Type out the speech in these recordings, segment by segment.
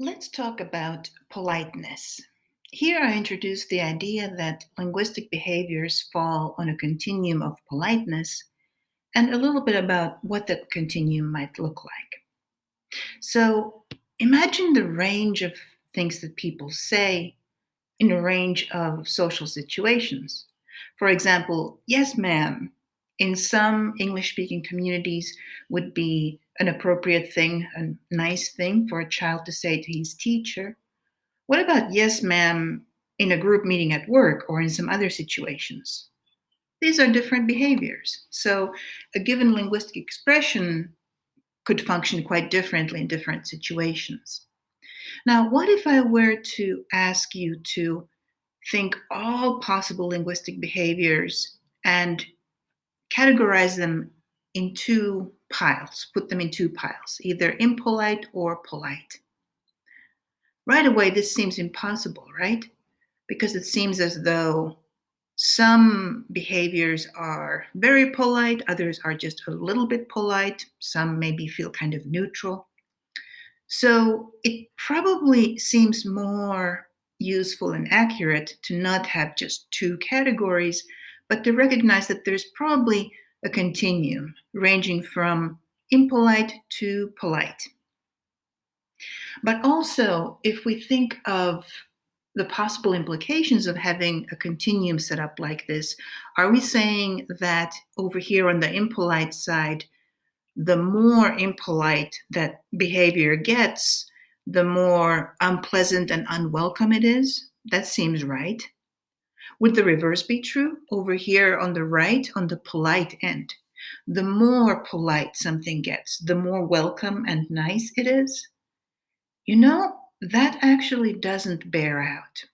Let's talk about politeness. Here I introduce the idea that linguistic behaviors fall on a continuum of politeness and a little bit about what that continuum might look like. So imagine the range of things that people say in a range of social situations. For example, yes, ma'am, in some English speaking communities would be an appropriate thing, a nice thing for a child to say to his teacher. What about yes, ma'am, in a group meeting at work or in some other situations? These are different behaviors. So a given linguistic expression could function quite differently in different situations. Now, what if I were to ask you to think all possible linguistic behaviors and categorize them in two piles, put them in two piles, either impolite or polite. Right away, this seems impossible, right? Because it seems as though some behaviors are very polite, others are just a little bit polite, some maybe feel kind of neutral. So it probably seems more useful and accurate to not have just two categories, but to recognize that there's probably a continuum ranging from impolite to polite. But also, if we think of the possible implications of having a continuum set up like this, are we saying that over here on the impolite side, the more impolite that behavior gets, the more unpleasant and unwelcome it is? That seems right. Would the reverse be true? Over here on the right, on the polite end, the more polite something gets, the more welcome and nice it is. You know, that actually doesn't bear out.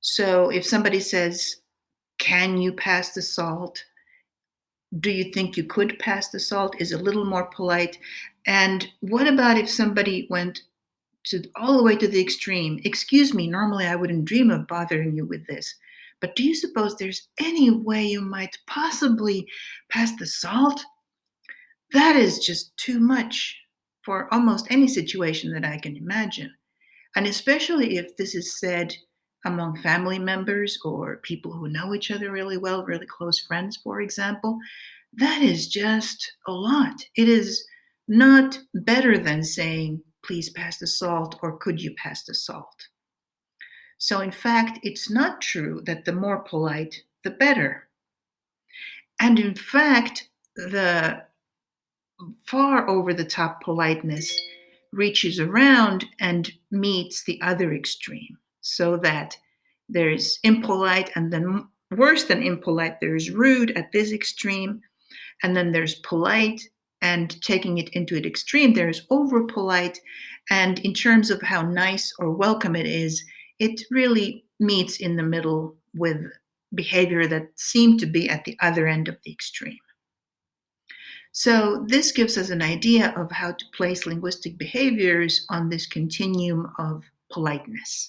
So if somebody says, Can you pass the salt? Do you think you could pass the salt? Is a little more polite. And what about if somebody went to all the way to the extreme. Excuse me, normally I wouldn't dream of bothering you with this. But do you suppose there's any way you might possibly pass the salt? That is just too much for almost any situation that I can imagine. And especially if this is said among family members or people who know each other really well, really close friends, for example, that is just a lot. It is not better than saying, please pass the salt or could you pass the salt? So, in fact, it's not true that the more polite, the better. And in fact, the far over the top politeness reaches around and meets the other extreme, so that there's impolite, and then worse than impolite, there's rude at this extreme, and then there's polite, and taking it into an extreme, there's over polite. And in terms of how nice or welcome it is, it really meets in the middle with behavior that seem to be at the other end of the extreme. So this gives us an idea of how to place linguistic behaviors on this continuum of politeness.